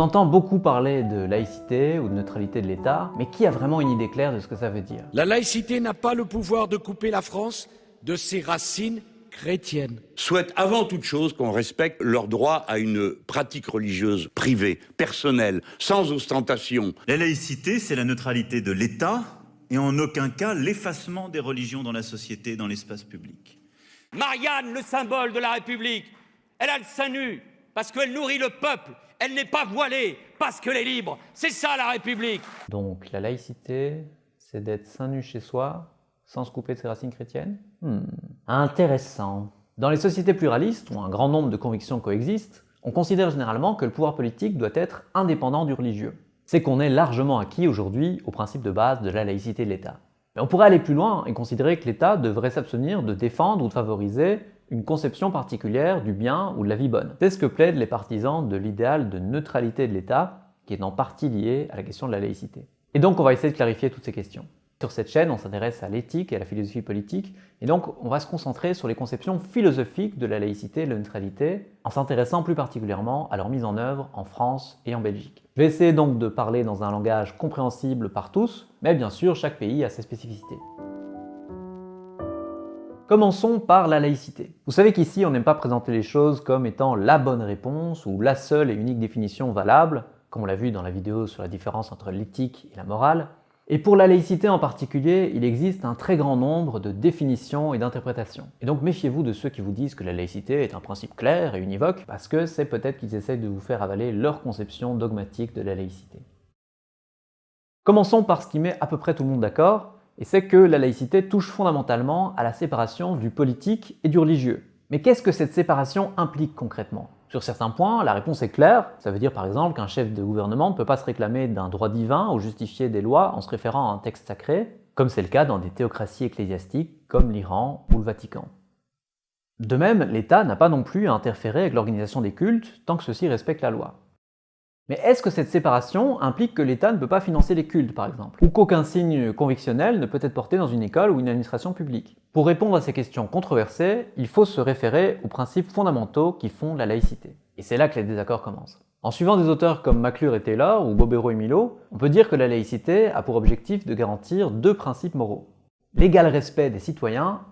entend beaucoup parler de laïcité ou de neutralité de l'État, mais qui a vraiment une idée claire de ce que ça veut dire? La laïcité n'a pas le pouvoir de couper la France de ses racines chrétiennes. Souhaite avant toute chose qu'on respecte leur droit à une pratique religieuse privée, personnelle, sans ostentation. La laïcité, c'est la neutralité de l'État et en aucun cas l'effacement des religions dans la société, dans l'espace public. Marianne, le symbole de la République, elle a le sein nu parce qu'elle nourrit le peuple. Elle n'est pas voilée parce qu'elle est libre. C'est ça la République. Donc la laïcité, c'est d'être sein nu chez soi, sans se couper de ses racines chrétiennes hmm. Intéressant. Dans les sociétés pluralistes, où un grand nombre de convictions coexistent, on considère généralement que le pouvoir politique doit être indépendant du religieux. C'est qu'on est largement acquis aujourd'hui au principe de base de la laïcité de l'État. Mais on pourrait aller plus loin et considérer que l'État devrait s'abstenir de défendre ou de favoriser une conception particulière du bien ou de la vie bonne. C'est ce que plaident les partisans de l'idéal de neutralité de l'État, qui est en partie lié à la question de la laïcité. Et donc on va essayer de clarifier toutes ces questions. Sur cette chaîne, on s'intéresse à l'éthique et à la philosophie politique, et donc on va se concentrer sur les conceptions philosophiques de la laïcité et de la neutralité, en s'intéressant plus particulièrement à leur mise en œuvre en France et en Belgique. Je vais essayer donc de parler dans un langage compréhensible par tous, mais bien sûr, chaque pays a ses spécificités. Commençons par la laïcité. Vous savez qu'ici, on n'aime pas présenter les choses comme étant la bonne réponse ou la seule et unique définition valable, comme on l'a vu dans la vidéo sur la différence entre l'éthique et la morale. Et pour la laïcité en particulier, il existe un très grand nombre de définitions et d'interprétations. Et donc méfiez-vous de ceux qui vous disent que la laïcité est un principe clair et univoque, parce que c'est peut-être qu'ils essayent de vous faire avaler leur conception dogmatique de la laïcité. Commençons par ce qui met à peu près tout le monde d'accord, et c'est que la laïcité touche fondamentalement à la séparation du politique et du religieux. Mais qu'est-ce que cette séparation implique concrètement? Sur certains points, la réponse est claire. Ça veut dire par exemple qu'un chef de gouvernement ne peut pas se réclamer d'un droit divin ou justifier des lois en se référant à un texte sacré, comme c'est le cas dans des théocraties ecclésiastiques comme l'Iran ou le Vatican. De même, l'État n'a pas non plus à interférer avec l'organisation des cultes tant que ceux-ci respectent la loi. Mais est-ce que cette séparation implique que l'État ne peut pas financer les cultes, par exemple? Ou qu'aucun signe convictionnel ne peut être porté dans une école ou une administration publique? Pour répondre à ces questions controversées, il faut se référer aux principes fondamentaux qui font la laïcité. Et c'est là que les désaccords commencent. En suivant des auteurs comme McClure et Taylor, ou Bobero et Milo, on peut dire que la laïcité a pour objectif de garantir deux principes moraux. L'égal respect des citoyens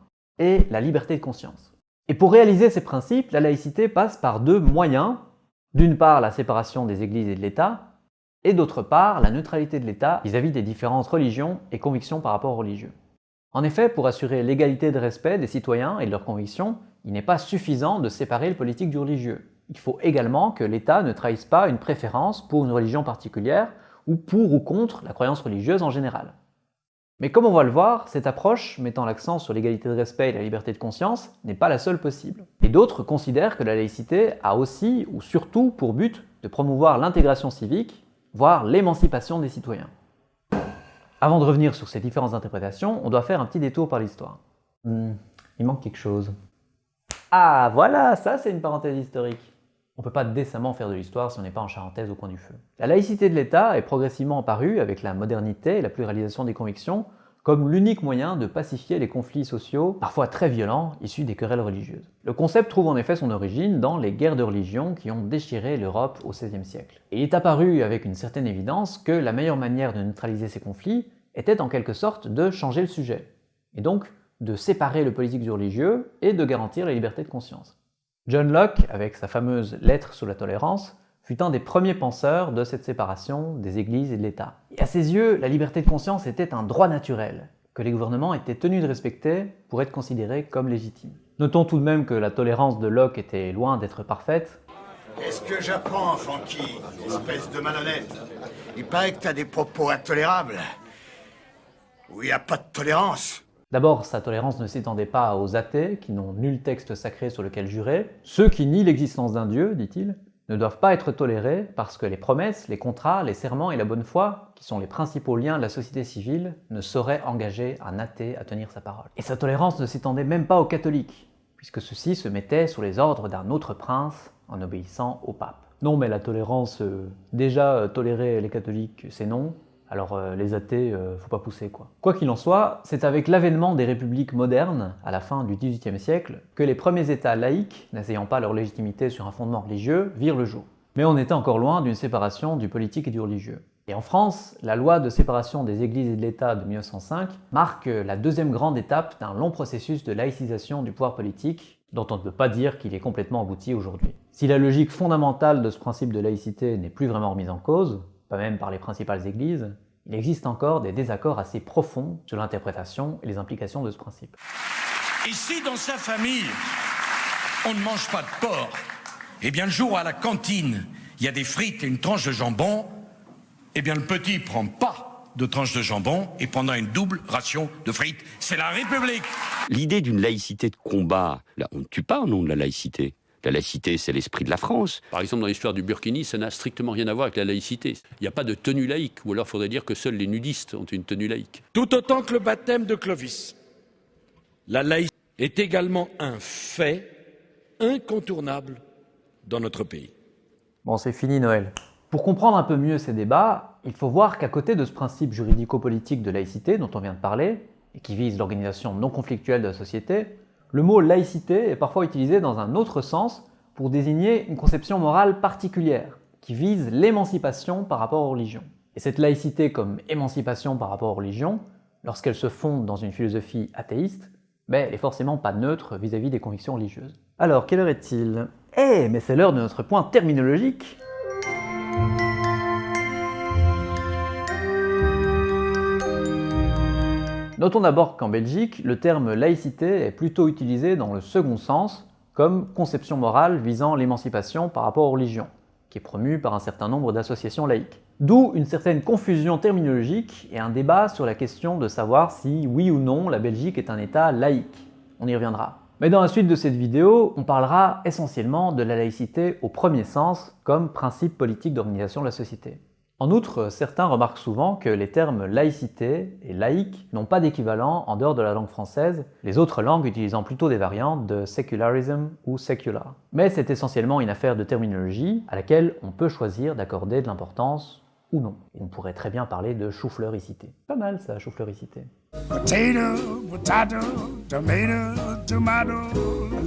et la liberté de conscience. Et pour réaliser ces principes, la laïcité passe par deux moyens d'une part, la séparation des églises et de l'État, et d'autre part, la neutralité de l'État vis-à-vis des différentes religions et convictions par rapport aux religieux. En effet, pour assurer l'égalité de respect des citoyens et de leurs convictions, il n'est pas suffisant de séparer le politique du religieux. Il faut également que l'État ne trahisse pas une préférence pour une religion particulière ou pour ou contre la croyance religieuse en général. Mais comme on va le voir, cette approche, mettant l'accent sur l'égalité de respect et la liberté de conscience, n'est pas la seule possible. Et d'autres considèrent que la laïcité a aussi, ou surtout, pour but de promouvoir l'intégration civique, voire l'émancipation des citoyens. Avant de revenir sur ces différentes interprétations, on doit faire un petit détour par l'histoire. Hmm, il manque quelque chose. Ah, voilà, ça c'est une parenthèse historique. On ne peut pas décemment faire de l'histoire si on n'est pas en charentaise au coin du feu. La laïcité de l'État est progressivement apparue avec la modernité et la pluralisation des convictions comme l'unique moyen de pacifier les conflits sociaux, parfois très violents, issus des querelles religieuses. Le concept trouve en effet son origine dans les guerres de religion qui ont déchiré l'Europe au XVIe siècle. Et il est apparu avec une certaine évidence que la meilleure manière de neutraliser ces conflits était en quelque sorte de changer le sujet, et donc de séparer le politique du religieux et de garantir la liberté de conscience. John Locke, avec sa fameuse Lettre sur la tolérance, fut un des premiers penseurs de cette séparation des églises et de l'État. Et à ses yeux, la liberté de conscience était un droit naturel, que les gouvernements étaient tenus de respecter pour être considérés comme légitimes. Notons tout de même que la tolérance de Locke était loin d'être parfaite. Qu'est-ce que j'apprends, Francky Espèce de malhonnête? Il paraît que t'as des propos intolérables. Où il n'y a pas de tolérance. D'abord, sa tolérance ne s'étendait pas aux athées, qui n'ont nul texte sacré sur lequel jurer. Ceux qui nient l'existence d'un dieu, dit-il, ne doivent pas être tolérés parce que les promesses, les contrats, les serments et la bonne foi, qui sont les principaux liens de la société civile, ne sauraient engager un athée à tenir sa parole. Et sa tolérance ne s'étendait même pas aux catholiques, puisque ceux-ci se mettaient sous les ordres d'un autre prince en obéissant au pape. Non, mais la tolérance, euh, déjà euh, tolérer les catholiques, c'est non, alors euh, les athées, euh, faut pas pousser quoi. Quoi qu'il en soit, c'est avec l'avènement des républiques modernes, à la fin du XVIIIe siècle, que les premiers états laïques, n'asseyant pas leur légitimité sur un fondement religieux, virent le jour. Mais on était encore loin d'une séparation du politique et du religieux. Et en France, la loi de séparation des églises et de l'État de 1905 marque la deuxième grande étape d'un long processus de laïcisation du pouvoir politique dont on ne peut pas dire qu'il est complètement abouti aujourd'hui. Si la logique fondamentale de ce principe de laïcité n'est plus vraiment remise en cause, pas même par les principales églises, il existe encore des désaccords assez profonds sur l'interprétation et les implications de ce principe. Et si dans sa famille, on ne mange pas de porc, eh bien le jour où à la cantine, il y a des frites et une tranche de jambon, eh bien le petit prend pas de tranche de jambon et pendant une double ration de frites. C'est la République L'idée d'une laïcité de combat, là, on ne tue pas au nom de la laïcité. La laïcité, c'est l'esprit de la France. Par exemple, dans l'histoire du Burkini, ça n'a strictement rien à voir avec la laïcité. Il n'y a pas de tenue laïque, ou alors il faudrait dire que seuls les nudistes ont une tenue laïque. Tout autant que le baptême de Clovis, la laïcité est également un fait incontournable dans notre pays. Bon, c'est fini Noël. Pour comprendre un peu mieux ces débats, il faut voir qu'à côté de ce principe juridico-politique de laïcité dont on vient de parler, et qui vise l'organisation non conflictuelle de la société, le mot laïcité est parfois utilisé dans un autre sens pour désigner une conception morale particulière, qui vise l'émancipation par rapport aux religions. Et cette laïcité comme émancipation par rapport aux religions, lorsqu'elle se fonde dans une philosophie athéiste, ben, elle est forcément pas neutre vis-à-vis des convictions religieuses. Alors, quelle heure est-il? Eh, mais c'est l'heure de notre point terminologique Notons d'abord qu'en Belgique, le terme laïcité est plutôt utilisé dans le second sens, comme conception morale visant l'émancipation par rapport aux religions, qui est promue par un certain nombre d'associations laïques. D'où une certaine confusion terminologique et un débat sur la question de savoir si, oui ou non, la Belgique est un État laïque. On y reviendra. Mais dans la suite de cette vidéo, on parlera essentiellement de la laïcité au premier sens, comme principe politique d'organisation de la société. En outre, certains remarquent souvent que les termes laïcité et laïque n'ont pas d'équivalent en dehors de la langue française, les autres langues utilisant plutôt des variantes de secularism ou secular. Mais c'est essentiellement une affaire de terminologie à laquelle on peut choisir d'accorder de l'importance ou non. On pourrait très bien parler de chou-fleuricité. Pas mal ça, chou-fleuricité. Potato, potato, tomato, tomato,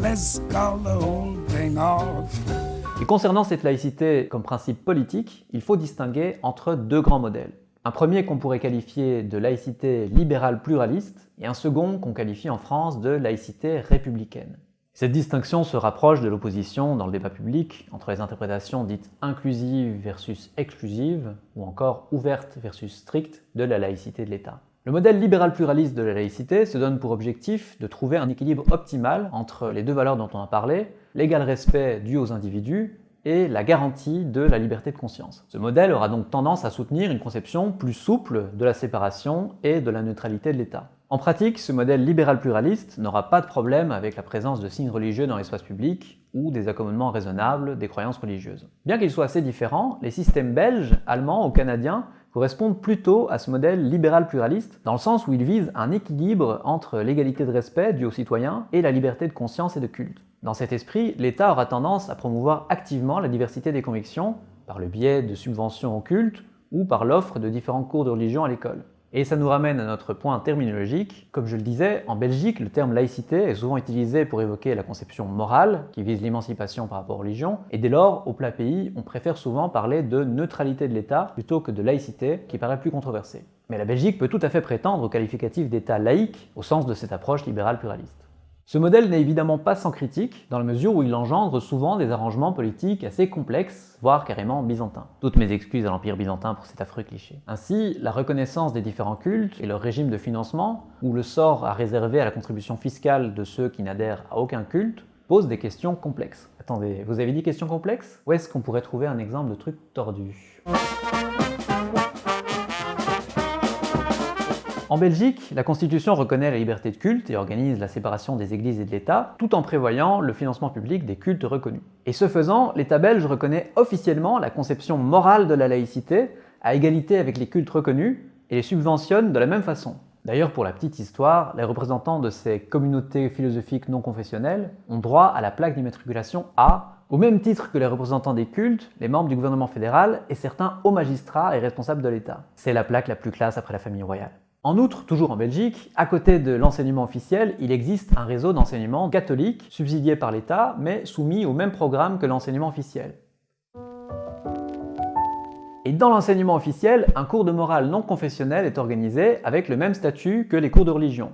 let's call the whole thing off. Et concernant cette laïcité comme principe politique, il faut distinguer entre deux grands modèles. Un premier qu'on pourrait qualifier de laïcité libérale pluraliste et un second qu'on qualifie en France de laïcité républicaine. Cette distinction se rapproche de l'opposition dans le débat public entre les interprétations dites inclusives versus exclusives ou encore ouvertes versus strictes de la laïcité de l'État. Le modèle libéral pluraliste de la laïcité se donne pour objectif de trouver un équilibre optimal entre les deux valeurs dont on a parlé, l'égal respect dû aux individus et la garantie de la liberté de conscience. Ce modèle aura donc tendance à soutenir une conception plus souple de la séparation et de la neutralité de l'État. En pratique, ce modèle libéral pluraliste n'aura pas de problème avec la présence de signes religieux dans l'espace public ou des accommodements raisonnables des croyances religieuses. Bien qu'ils soient assez différents, les systèmes belges, allemands ou canadiens correspondent plutôt à ce modèle libéral pluraliste, dans le sens où ils visent un équilibre entre l'égalité de respect due aux citoyens et la liberté de conscience et de culte. Dans cet esprit, l'État aura tendance à promouvoir activement la diversité des convictions, par le biais de subventions au culte ou par l'offre de différents cours de religion à l'école. Et ça nous ramène à notre point terminologique. Comme je le disais, en Belgique, le terme laïcité est souvent utilisé pour évoquer la conception morale, qui vise l'émancipation par rapport aux religions, et dès lors, au plat pays, on préfère souvent parler de neutralité de l'État plutôt que de laïcité, qui paraît plus controversé. Mais la Belgique peut tout à fait prétendre au qualificatif d'État laïque, au sens de cette approche libérale pluraliste. Ce modèle n'est évidemment pas sans critique, dans la mesure où il engendre souvent des arrangements politiques assez complexes, voire carrément byzantins. Toutes mes excuses à l'Empire byzantin pour cet affreux cliché. Ainsi, la reconnaissance des différents cultes et leur régime de financement, ou le sort à réserver à la contribution fiscale de ceux qui n'adhèrent à aucun culte, pose des questions complexes. Attendez, vous avez dit questions complexes? Où est-ce qu'on pourrait trouver un exemple de truc tordu? En Belgique, la Constitution reconnaît la liberté de culte et organise la séparation des églises et de l'État, tout en prévoyant le financement public des cultes reconnus. Et ce faisant, l'État belge reconnaît officiellement la conception morale de la laïcité, à égalité avec les cultes reconnus, et les subventionne de la même façon. D'ailleurs, pour la petite histoire, les représentants de ces communautés philosophiques non confessionnelles ont droit à la plaque d'immatriculation A, au même titre que les représentants des cultes, les membres du gouvernement fédéral et certains hauts magistrats et responsables de l'État. C'est la plaque la plus classe après la famille royale. En outre, toujours en Belgique, à côté de l'enseignement officiel, il existe un réseau d'enseignement catholique, subsidié par l'État, mais soumis au même programme que l'enseignement officiel. Et dans l'enseignement officiel, un cours de morale non confessionnel est organisé avec le même statut que les cours de religion.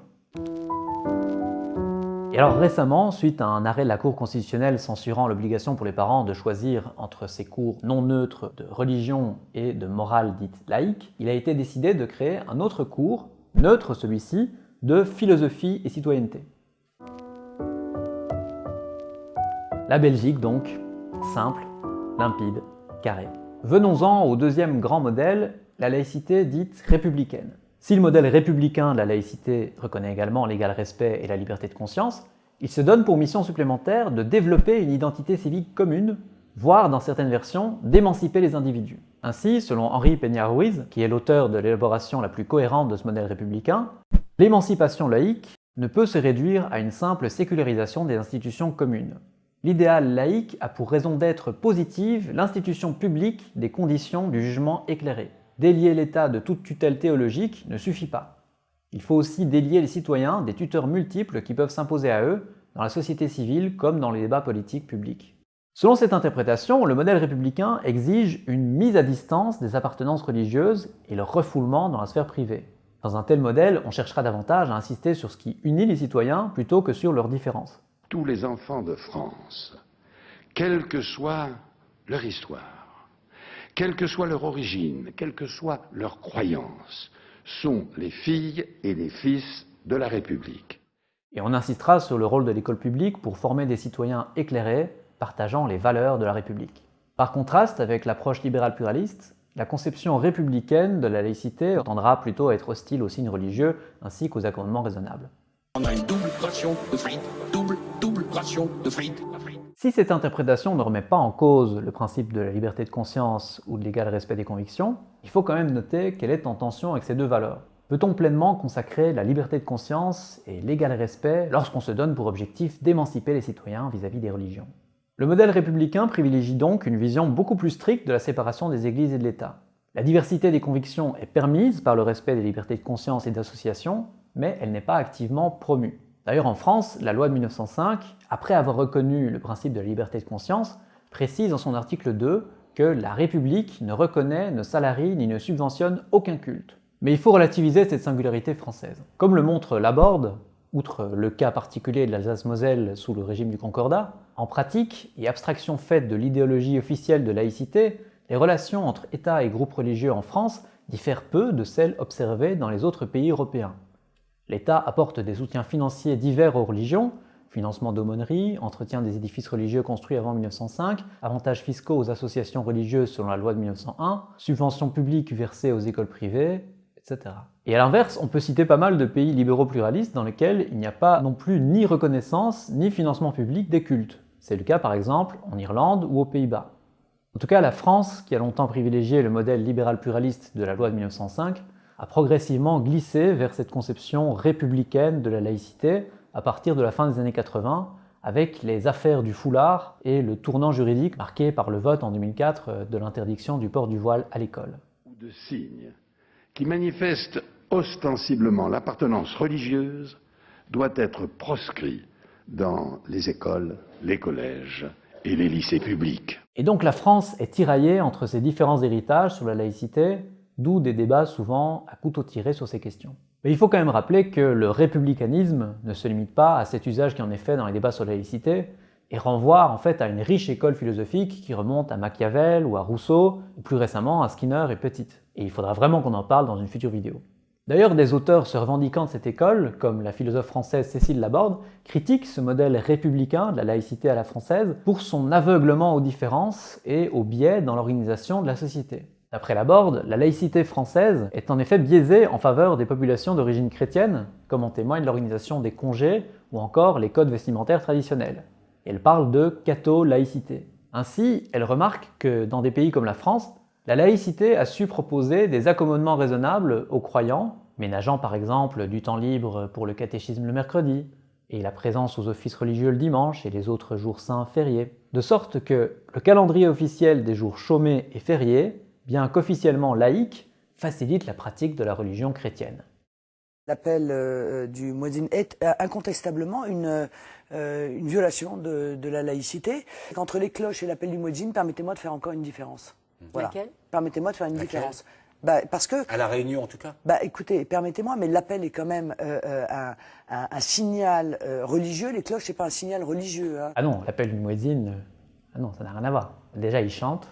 Et alors récemment, suite à un arrêt de la Cour constitutionnelle censurant l'obligation pour les parents de choisir entre ces cours non neutres de religion et de morale dite laïque, il a été décidé de créer un autre cours, neutre celui-ci, de philosophie et citoyenneté. La Belgique donc, simple, limpide, carré. Venons-en au deuxième grand modèle, la laïcité dite républicaine. Si le modèle républicain de la laïcité reconnaît également l'égal respect et la liberté de conscience, il se donne pour mission supplémentaire de développer une identité civique commune, voire dans certaines versions, d'émanciper les individus. Ainsi, selon Henri Peña-Ruiz, qui est l'auteur de l'élaboration la plus cohérente de ce modèle républicain, l'émancipation laïque ne peut se réduire à une simple sécularisation des institutions communes. L'idéal laïque a pour raison d'être positive l'institution publique des conditions du jugement éclairé. Délier l'État de toute tutelle théologique ne suffit pas. Il faut aussi délier les citoyens des tuteurs multiples qui peuvent s'imposer à eux dans la société civile comme dans les débats politiques publics. Selon cette interprétation, le modèle républicain exige une mise à distance des appartenances religieuses et leur refoulement dans la sphère privée. Dans un tel modèle, on cherchera davantage à insister sur ce qui unit les citoyens plutôt que sur leurs différences tous les enfants de France, quelle que soit leur histoire, quelle que soit leur origine, quelle que soit leur croyance, sont les filles et les fils de la République. Et on insistera sur le rôle de l'école publique pour former des citoyens éclairés, partageant les valeurs de la République. Par contraste avec l'approche libérale pluraliste, la conception républicaine de la laïcité tendra plutôt à être hostile aux signes religieux ainsi qu'aux accommodements raisonnables. On a une double ration de frites, double, double ration de frites. Si cette interprétation ne remet pas en cause le principe de la liberté de conscience ou de l'égal respect des convictions, il faut quand même noter qu'elle est en tension avec ces deux valeurs. Peut-on pleinement consacrer la liberté de conscience et l'égal respect lorsqu'on se donne pour objectif d'émanciper les citoyens vis-à-vis -vis des religions? Le modèle républicain privilégie donc une vision beaucoup plus stricte de la séparation des églises et de l'État. La diversité des convictions est permise par le respect des libertés de conscience et d'association, mais elle n'est pas activement promue. D'ailleurs, en France, la loi de 1905, après avoir reconnu le principe de la liberté de conscience, précise en son article 2 que la République ne reconnaît, ne salarie ni ne subventionne aucun culte. Mais il faut relativiser cette singularité française. Comme le montre Laborde, outre le cas particulier de l'Alsace-Moselle sous le régime du Concordat, en pratique et abstraction faite de l'idéologie officielle de laïcité, les relations entre État et groupes religieux en France diffèrent peu de celles observées dans les autres pays européens. L'État apporte des soutiens financiers divers aux religions, financement d'aumôneries, entretien des édifices religieux construits avant 1905, avantages fiscaux aux associations religieuses selon la loi de 1901, subventions publiques versées aux écoles privées, etc. Et à l'inverse, on peut citer pas mal de pays libéraux pluralistes dans lesquels il n'y a pas non plus ni reconnaissance ni financement public des cultes. C'est le cas par exemple en Irlande ou aux Pays-Bas. En tout cas, la France, qui a longtemps privilégié le modèle libéral pluraliste de la loi de 1905, a progressivement glissé vers cette conception républicaine de la laïcité à partir de la fin des années 80, avec les affaires du foulard et le tournant juridique marqué par le vote en 2004 de l'interdiction du port du voile à l'école. Ou de signes qui manifestent ostensiblement l'appartenance religieuse doit être proscrit dans les écoles, les collèges et les lycées publics. Et donc la France est tiraillée entre ces différents héritages sur la laïcité d'où des débats souvent à couteau tiré sur ces questions. Mais il faut quand même rappeler que le républicanisme ne se limite pas à cet usage qui en est fait dans les débats sur la laïcité, et renvoie en fait à une riche école philosophique qui remonte à Machiavel ou à Rousseau, ou plus récemment à Skinner et Petit. Et il faudra vraiment qu'on en parle dans une future vidéo. D'ailleurs, des auteurs se revendiquant de cette école, comme la philosophe française Cécile Laborde, critiquent ce modèle républicain de la laïcité à la française pour son aveuglement aux différences et aux biais dans l'organisation de la société. D'après Laborde, la laïcité française est en effet biaisée en faveur des populations d'origine chrétienne, comme en témoigne l'organisation des congés ou encore les codes vestimentaires traditionnels. elle parle de catho-laïcité. Ainsi, elle remarque que dans des pays comme la France, la laïcité a su proposer des accommodements raisonnables aux croyants, ménageant par exemple du temps libre pour le catéchisme le mercredi, et la présence aux offices religieux le dimanche et les autres jours saints fériés, de sorte que le calendrier officiel des jours chômés et fériés bien qu'officiellement laïque, facilite la pratique de la religion chrétienne. L'appel euh, du Muezzin est euh, incontestablement une, euh, une violation de, de, la laïcité. Entre les cloches et l'appel du Muezzin, permettez-moi de faire encore une différence. Voilà. Laquelle? Permettez-moi de faire une Laquelle? différence. Bah, parce que, À La Réunion, en tout cas? Bah, écoutez, permettez-moi, mais l'appel est quand même euh, euh, un, un- un signal euh, religieux. Les cloches, c'est pas un signal religieux. hein. Ah non, l'appel du muezzin, euh, ah non, ça n'a rien à voir. Déjà, il chante,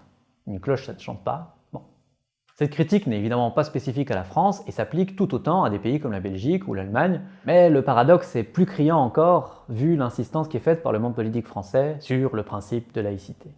une cloche, ça ne chante pas. Cette critique n'est évidemment pas spécifique à la France et s'applique tout autant à des pays comme la Belgique ou l'Allemagne, mais le paradoxe est plus criant encore vu l'insistance qui est faite par le monde politique français sur le principe de laïcité.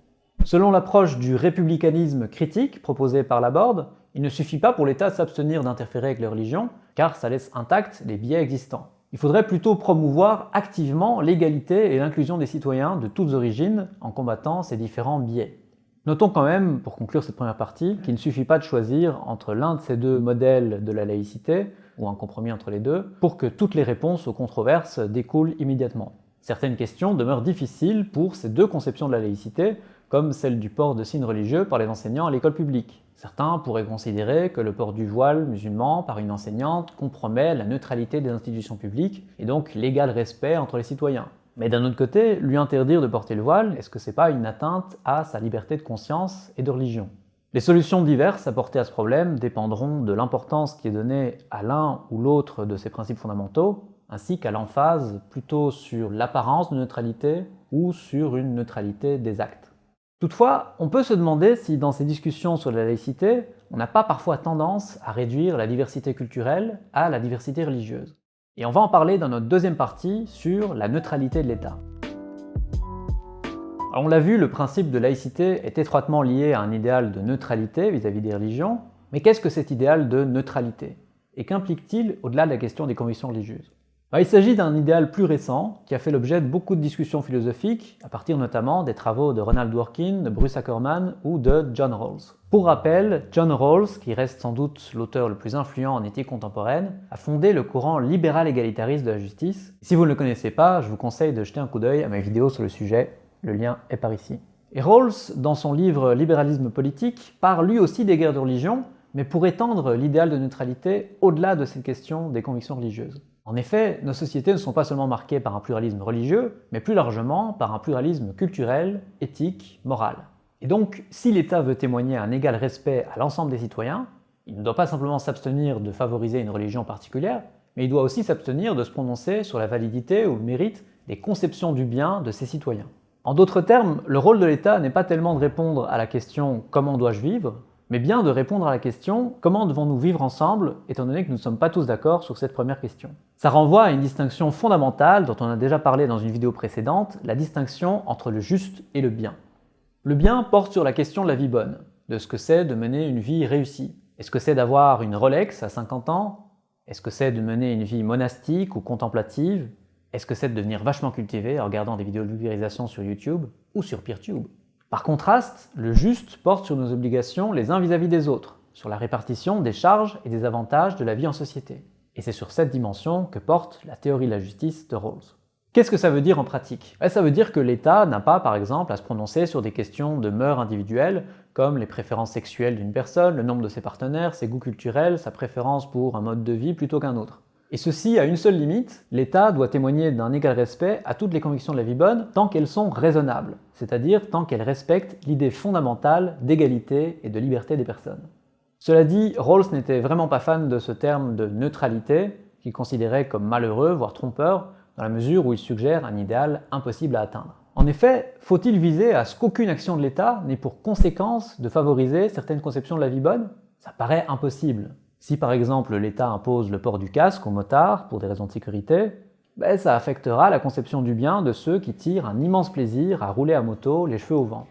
Selon l'approche du républicanisme critique proposée par Laborde, il ne suffit pas pour l'État de s'abstenir d'interférer avec les religions, car ça laisse intacts les biais existants. Il faudrait plutôt promouvoir activement l'égalité et l'inclusion des citoyens de toutes origines en combattant ces différents biais. Notons quand même, pour conclure cette première partie, qu'il ne suffit pas de choisir entre l'un de ces deux modèles de la laïcité, ou un compromis entre les deux, pour que toutes les réponses aux controverses découlent immédiatement. Certaines questions demeurent difficiles pour ces deux conceptions de la laïcité, comme celle du port de signes religieux par les enseignants à l'école publique. Certains pourraient considérer que le port du voile musulman par une enseignante compromet la neutralité des institutions publiques et donc l'égal respect entre les citoyens. Mais d'un autre côté, lui interdire de porter le voile, est-ce que c'est pas une atteinte à sa liberté de conscience et de religion? Les solutions diverses apportées à ce problème dépendront de l'importance qui est donnée à l'un ou l'autre de ces principes fondamentaux, ainsi qu'à l'emphase plutôt sur l'apparence de neutralité ou sur une neutralité des actes. Toutefois, on peut se demander si dans ces discussions sur la laïcité, on n'a pas parfois tendance à réduire la diversité culturelle à la diversité religieuse. Et on va en parler dans notre deuxième partie sur la neutralité de l'État. On l'a vu, le principe de laïcité est étroitement lié à un idéal de neutralité vis-à-vis des religions, mais qu'est-ce que cet idéal de neutralité? Et qu'implique-t-il au-delà de la question des convictions religieuses? Il s'agit d'un idéal plus récent qui a fait l'objet de beaucoup de discussions philosophiques, à partir notamment des travaux de Ronald Dworkin, de Bruce Ackerman ou de John Rawls. Pour rappel, John Rawls, qui reste sans doute l'auteur le plus influent en éthique contemporaine, a fondé le courant libéral égalitariste de la justice. Si vous ne le connaissez pas, je vous conseille de jeter un coup d'œil à ma vidéo sur le sujet, le lien est par ici. Et Rawls, dans son livre Libéralisme politique, parle lui aussi des guerres de religion, mais pour étendre l'idéal de neutralité au-delà de cette question des convictions religieuses. En effet, nos sociétés ne sont pas seulement marquées par un pluralisme religieux, mais plus largement par un pluralisme culturel, éthique, moral. Et donc, si l'État veut témoigner un égal respect à l'ensemble des citoyens, il ne doit pas simplement s'abstenir de favoriser une religion particulière, mais il doit aussi s'abstenir de se prononcer sur la validité ou le mérite des conceptions du bien de ses citoyens. En d'autres termes, le rôle de l'État n'est pas tellement de répondre à la question comment dois-je vivre, mais bien de répondre à la question comment devons-nous vivre ensemble, étant donné que nous ne sommes pas tous d'accord sur cette première question. Ça renvoie à une distinction fondamentale dont on a déjà parlé dans une vidéo précédente, la distinction entre le juste et le bien. Le bien porte sur la question de la vie bonne, de ce que c'est de mener une vie réussie. Est-ce que c'est d'avoir une Rolex à 50 ans? Est-ce que c'est de mener une vie monastique ou contemplative? Est-ce que c'est de devenir vachement cultivé en regardant des vidéos de vulgarisation sur YouTube ou sur PeerTube? Par contraste, le juste porte sur nos obligations les uns vis-à-vis des autres, sur la répartition des charges et des avantages de la vie en société. Et c'est sur cette dimension que porte la théorie de la justice de Rawls. Qu'est-ce que ça veut dire en pratique? Ça veut dire que l'État n'a pas, par exemple, à se prononcer sur des questions de mœurs individuelles, comme les préférences sexuelles d'une personne, le nombre de ses partenaires, ses goûts culturels, sa préférence pour un mode de vie plutôt qu'un autre. Et ceci a une seule limite, l'État doit témoigner d'un égal respect à toutes les convictions de la vie bonne tant qu'elles sont raisonnables, c'est-à-dire tant qu'elles respectent l'idée fondamentale d'égalité et de liberté des personnes. Cela dit, Rawls n'était vraiment pas fan de ce terme de neutralité, qu'il considérait comme malheureux, voire trompeur, dans la mesure où il suggère un idéal impossible à atteindre. En effet, faut-il viser à ce qu'aucune action de l'État n'ait pour conséquence de favoriser certaines conceptions de la vie bonne? Ça paraît impossible. Si par exemple l'État impose le port du casque aux motards pour des raisons de sécurité, ben, ça affectera la conception du bien de ceux qui tirent un immense plaisir à rouler à moto les cheveux au vent.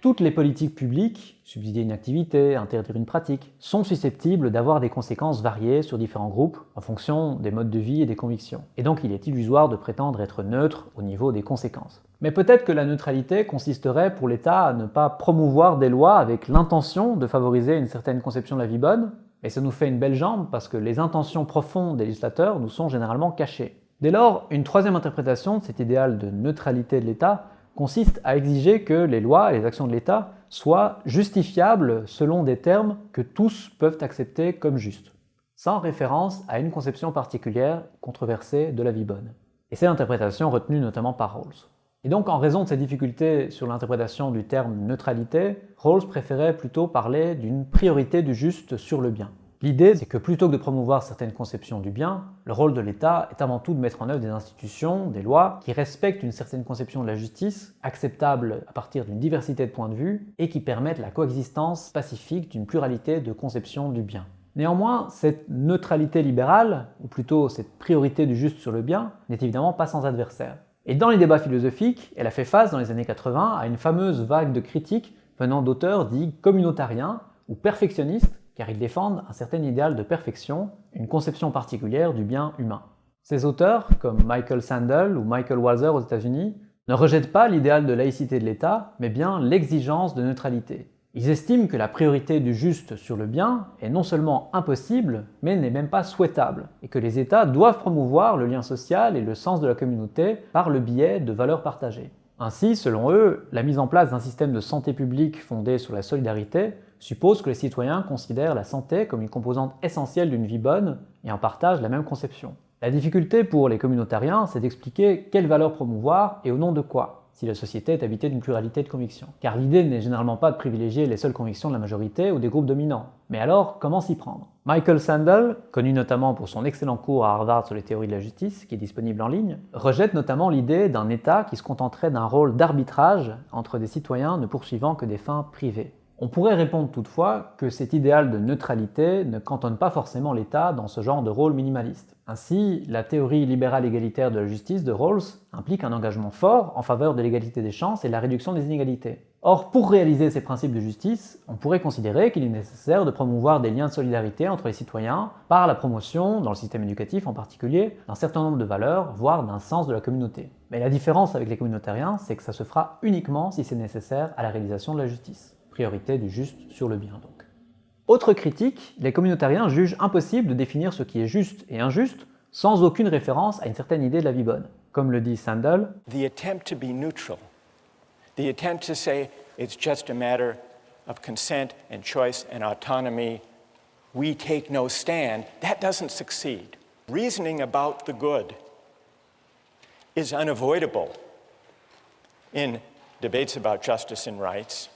Toutes les politiques publiques, subsidier une activité, interdire une pratique, sont susceptibles d'avoir des conséquences variées sur différents groupes en fonction des modes de vie et des convictions. Et donc il est illusoire de prétendre être neutre au niveau des conséquences. Mais peut-être que la neutralité consisterait pour l'État à ne pas promouvoir des lois avec l'intention de favoriser une certaine conception de la vie bonne, et ça nous fait une belle jambe parce que les intentions profondes des législateurs nous sont généralement cachées. Dès lors, une troisième interprétation de cet idéal de neutralité de l'État consiste à exiger que les lois et les actions de l'État soient justifiables selon des termes que tous peuvent accepter comme justes, sans référence à une conception particulière controversée de la vie bonne. Et c'est l'interprétation retenue notamment par Rawls. Et donc, en raison de ces difficultés sur l'interprétation du terme neutralité, Rawls préférait plutôt parler d'une priorité du juste sur le bien. L'idée, c'est que plutôt que de promouvoir certaines conceptions du bien, le rôle de l'État est avant tout de mettre en œuvre des institutions, des lois, qui respectent une certaine conception de la justice, acceptable à partir d'une diversité de points de vue, et qui permettent la coexistence pacifique d'une pluralité de conceptions du bien. Néanmoins, cette neutralité libérale, ou plutôt cette priorité du juste sur le bien, n'est évidemment pas sans adversaire. Et dans les débats philosophiques, elle a fait face dans les années 80 à une fameuse vague de critiques venant d'auteurs dits communautariens ou perfectionnistes car ils défendent un certain idéal de perfection, une conception particulière du bien humain. Ces auteurs, comme Michael Sandel ou Michael Walzer aux États-Unis, ne rejettent pas l'idéal de laïcité de l'État, mais bien l'exigence de neutralité. Ils estiment que la priorité du juste sur le bien est non seulement impossible, mais n'est même pas souhaitable, et que les États doivent promouvoir le lien social et le sens de la communauté par le biais de valeurs partagées. Ainsi, selon eux, la mise en place d'un système de santé publique fondé sur la solidarité suppose que les citoyens considèrent la santé comme une composante essentielle d'une vie bonne et en partagent la même conception. La difficulté pour les communautariens, c'est d'expliquer quelles valeurs promouvoir et au nom de quoi, si la société est habitée d'une pluralité de convictions. Car l'idée n'est généralement pas de privilégier les seules convictions de la majorité ou des groupes dominants. Mais alors, comment s'y prendre? Michael Sandel, connu notamment pour son excellent cours à Harvard sur les théories de la justice, qui est disponible en ligne, rejette notamment l'idée d'un État qui se contenterait d'un rôle d'arbitrage entre des citoyens ne poursuivant que des fins privées. On pourrait répondre toutefois que cet idéal de neutralité ne cantonne pas forcément l'État dans ce genre de rôle minimaliste. Ainsi, la théorie libérale égalitaire de la justice de Rawls implique un engagement fort en faveur de l'égalité des chances et de la réduction des inégalités. Or, pour réaliser ces principes de justice, on pourrait considérer qu'il est nécessaire de promouvoir des liens de solidarité entre les citoyens par la promotion, dans le système éducatif en particulier, d'un certain nombre de valeurs, voire d'un sens de la communauté. Mais la différence avec les communautariens, c'est que ça se fera uniquement si c'est nécessaire à la réalisation de la justice priorité du juste sur le bien donc. Autre critique, les communautariens jugent impossible de définir ce qui est juste et injuste sans aucune référence à une certaine idée de la vie bonne. Comme le dit Sandel, The attempt to be neutral, the attempt to say it's just a matter of consent and choice and autonomy, we take no stand, that doesn't succeed. Reasoning about the good is unavoidable in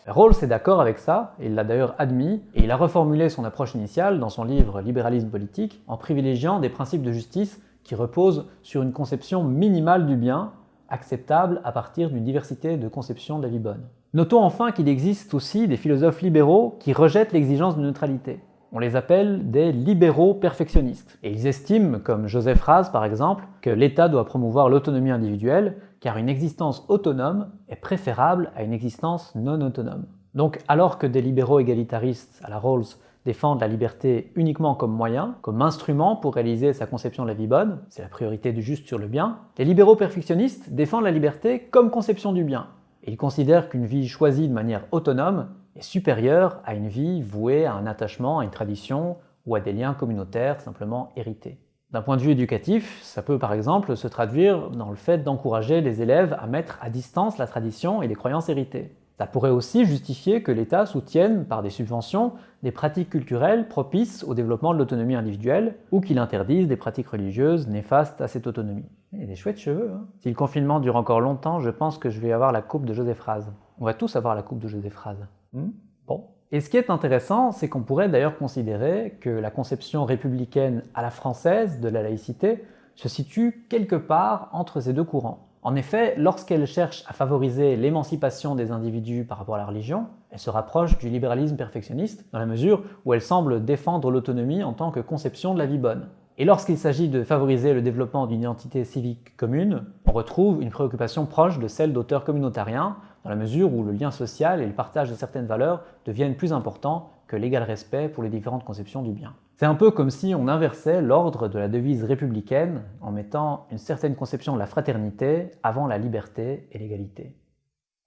Rawls est d'accord avec ça, il l'a d'ailleurs admis, et il a reformulé son approche initiale dans son livre Libéralisme politique en privilégiant des principes de justice qui reposent sur une conception minimale du bien, acceptable à partir d'une diversité de conceptions de la vie bonne. Notons enfin qu'il existe aussi des philosophes libéraux qui rejettent l'exigence de neutralité. On les appelle des libéraux perfectionnistes. Et ils estiment, comme Joseph Raz par exemple, que l'État doit promouvoir l'autonomie individuelle car une existence autonome est préférable à une existence non autonome. Donc alors que des libéraux égalitaristes à la Rawls défendent la liberté uniquement comme moyen, comme instrument pour réaliser sa conception de la vie bonne, c'est la priorité du juste sur le bien, les libéraux perfectionnistes défendent la liberté comme conception du bien. Ils considèrent qu'une vie choisie de manière autonome est supérieure à une vie vouée à un attachement à une tradition ou à des liens communautaires simplement hérités. D'un point de vue éducatif, ça peut par exemple se traduire dans le fait d'encourager les élèves à mettre à distance la tradition et les croyances héritées. Ça pourrait aussi justifier que l'État soutienne par des subventions des pratiques culturelles propices au développement de l'autonomie individuelle ou qu'il interdise des pratiques religieuses néfastes à cette autonomie. A des chouettes cheveux. Hein si le confinement dure encore longtemps, je pense que je vais avoir la coupe de Joseph Raz. On va tous avoir la coupe de Joseph Raz. Hmm? Bon, et ce qui est intéressant, c'est qu'on pourrait d'ailleurs considérer que la conception républicaine à la française de la laïcité se situe quelque part entre ces deux courants. En effet, lorsqu'elle cherche à favoriser l'émancipation des individus par rapport à la religion, elle se rapproche du libéralisme perfectionniste dans la mesure où elle semble défendre l'autonomie en tant que conception de la vie bonne. Et lorsqu'il s'agit de favoriser le développement d'une identité civique commune, on retrouve une préoccupation proche de celle d'auteurs communautariens dans la mesure où le lien social et le partage de certaines valeurs deviennent plus importants que l'égal respect pour les différentes conceptions du bien. C'est un peu comme si on inversait l'ordre de la devise républicaine en mettant une certaine conception de la fraternité avant la liberté et l'égalité.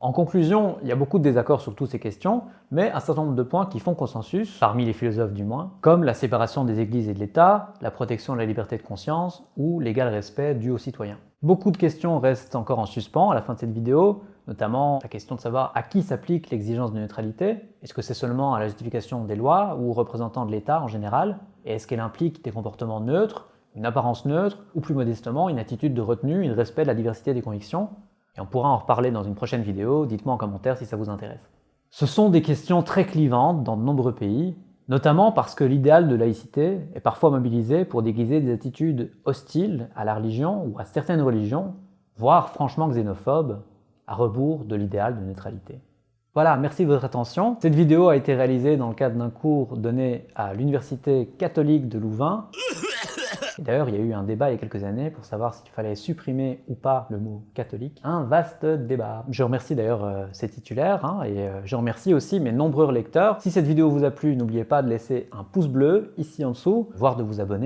En conclusion, il y a beaucoup de désaccords sur toutes ces questions, mais un certain nombre de points qui font consensus, parmi les philosophes du moins, comme la séparation des églises et de l'État, la protection de la liberté de conscience ou l'égal respect dû aux citoyens. Beaucoup de questions restent encore en suspens à la fin de cette vidéo, notamment la question de savoir à qui s'applique l'exigence de neutralité. Est-ce que c'est seulement à la justification des lois ou aux représentants de l'État en général? Et est-ce qu'elle implique des comportements neutres, une apparence neutre, ou plus modestement une attitude de retenue et de respect de la diversité des convictions? Et on pourra en reparler dans une prochaine vidéo, dites-moi en commentaire si ça vous intéresse. Ce sont des questions très clivantes dans de nombreux pays, notamment parce que l'idéal de laïcité est parfois mobilisé pour déguiser des attitudes hostiles à la religion ou à certaines religions, voire franchement xénophobes, à rebours de l'idéal de neutralité. Voilà, merci de votre attention. Cette vidéo a été réalisée dans le cadre d'un cours donné à l'Université catholique de Louvain. D'ailleurs, il y a eu un débat il y a quelques années pour savoir s'il fallait supprimer ou pas le mot catholique. Un vaste débat. Je remercie d'ailleurs euh, ces titulaires hein, et euh, je remercie aussi mes nombreux lecteurs. Si cette vidéo vous a plu, n'oubliez pas de laisser un pouce bleu ici en dessous, voire de vous abonner.